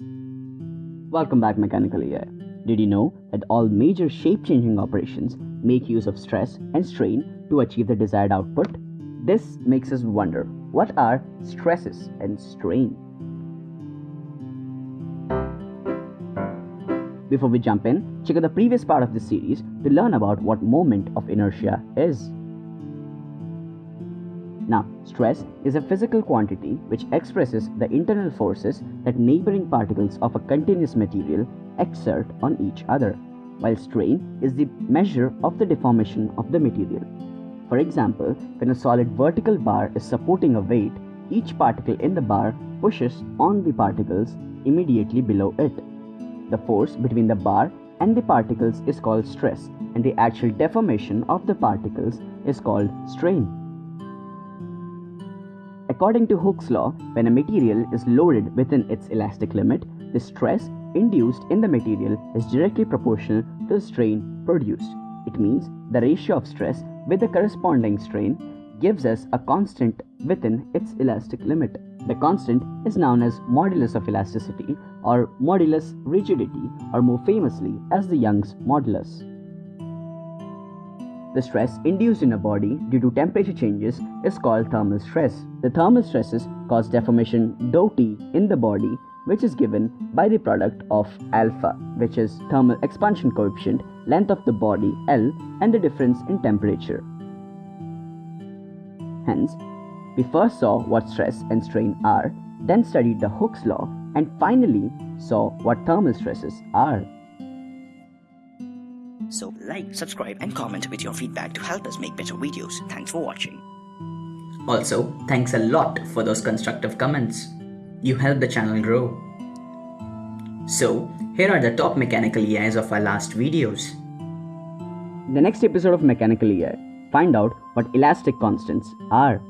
Welcome back Mechanical EI. Did you know that all major shape-changing operations make use of stress and strain to achieve the desired output? This makes us wonder, what are stresses and strain? Before we jump in, check out the previous part of this series to learn about what moment of inertia is. Now, stress is a physical quantity which expresses the internal forces that neighboring particles of a continuous material exert on each other, while strain is the measure of the deformation of the material. For example, when a solid vertical bar is supporting a weight, each particle in the bar pushes on the particles immediately below it. The force between the bar and the particles is called stress, and the actual deformation of the particles is called strain. According to Hooke's law, when a material is loaded within its elastic limit, the stress induced in the material is directly proportional to the strain produced. It means the ratio of stress with the corresponding strain gives us a constant within its elastic limit. The constant is known as modulus of elasticity or modulus rigidity or more famously as the Young's modulus. The stress induced in a body due to temperature changes is called thermal stress. The thermal stresses cause deformation dou T in the body which is given by the product of alpha which is thermal expansion coefficient, length of the body L and the difference in temperature. Hence, we first saw what stress and strain are, then studied the Hooke's law and finally saw what thermal stresses are. So like, subscribe and comment with your feedback to help us make better videos. Thanks for watching. Also, thanks a lot for those constructive comments. You help the channel grow. So, here are the top mechanical EIs of our last videos. In the next episode of Mechanical EI, find out what elastic constants are.